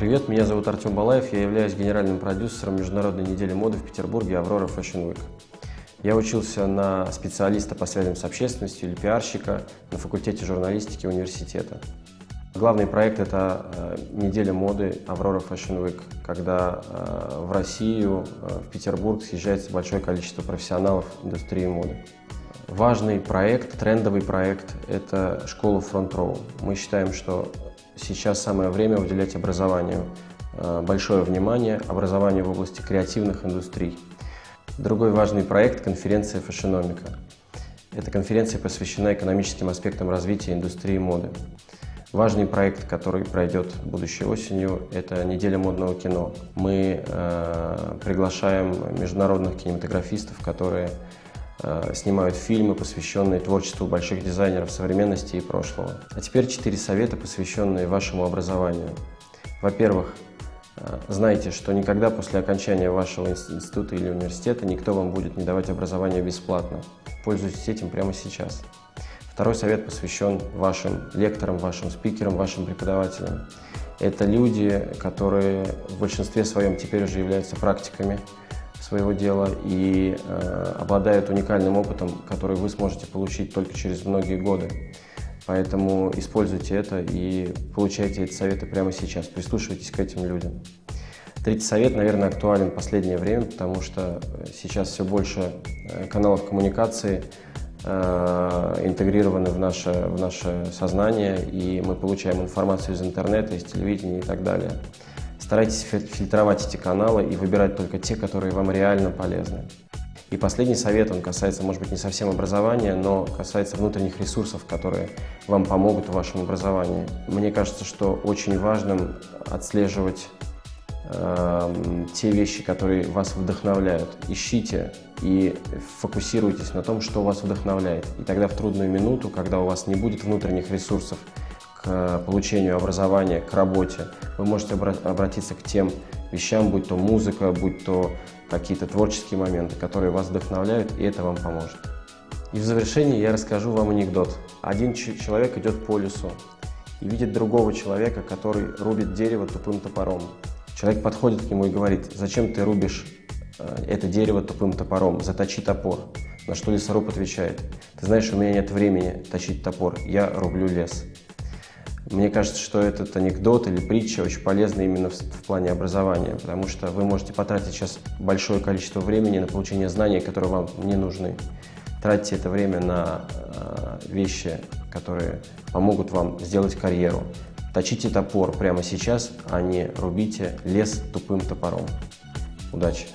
Привет, меня зовут Артем Балаев, я являюсь генеральным продюсером Международной недели моды в Петербурге «Аврора Fashion Week». Я учился на специалиста по связям с общественностью или пиарщика на факультете журналистики университета. Главный проект – это э, неделя моды «Аврора Fashion Week», когда э, в Россию, э, в Петербург съезжается большое количество профессионалов индустрии моды. Важный проект, трендовый проект – это школа Front Row. Мы считаем, что сейчас самое время уделять образованию большое внимание, образованию в области креативных индустрий. Другой важный проект – конференция «Фэшономика». Эта конференция посвящена экономическим аспектам развития индустрии моды. Важный проект, который пройдет будущей осенью, это неделя модного кино. Мы э, приглашаем международных кинематографистов, которые э, снимают фильмы, посвященные творчеству больших дизайнеров современности и прошлого. А теперь четыре совета, посвященные вашему образованию. Во-первых, э, знайте, что никогда после окончания вашего института или университета никто вам будет не давать образование бесплатно. Пользуйтесь этим прямо сейчас. Второй совет посвящен вашим лекторам, вашим спикерам, вашим преподавателям. Это люди, которые в большинстве своем теперь уже являются практиками своего дела и э, обладают уникальным опытом, который вы сможете получить только через многие годы. Поэтому используйте это и получайте эти советы прямо сейчас, прислушивайтесь к этим людям. Третий совет, наверное, актуален в последнее время, потому что сейчас все больше э, каналов коммуникации Э, интегрированы в наше, в наше сознание, и мы получаем информацию из интернета, из телевидения и так далее. Старайтесь фильтровать эти каналы и выбирать только те, которые вам реально полезны. И последний совет, он касается, может быть, не совсем образования, но касается внутренних ресурсов, которые вам помогут в вашем образовании. Мне кажется, что очень важным отслеживать э, те вещи, которые вас вдохновляют. Ищите и фокусируйтесь на том, что вас вдохновляет. И тогда в трудную минуту, когда у вас не будет внутренних ресурсов к получению образования, к работе, вы можете обратиться к тем вещам, будь то музыка, будь то какие-то творческие моменты, которые вас вдохновляют, и это вам поможет. И в завершении я расскажу вам анекдот. Один человек идет по лесу и видит другого человека, который рубит дерево тупым топором. Человек подходит к нему и говорит, зачем ты рубишь э, это дерево тупым топором, заточи топор. На что лесоруб отвечает, ты знаешь, у меня нет времени точить топор, я рублю лес. Мне кажется, что этот анекдот или притча очень полезна именно в, в плане образования, потому что вы можете потратить сейчас большое количество времени на получение знаний, которые вам не нужны. Тратьте это время на э, вещи, которые помогут вам сделать карьеру, Точите топор прямо сейчас, а не рубите лес тупым топором. Удачи!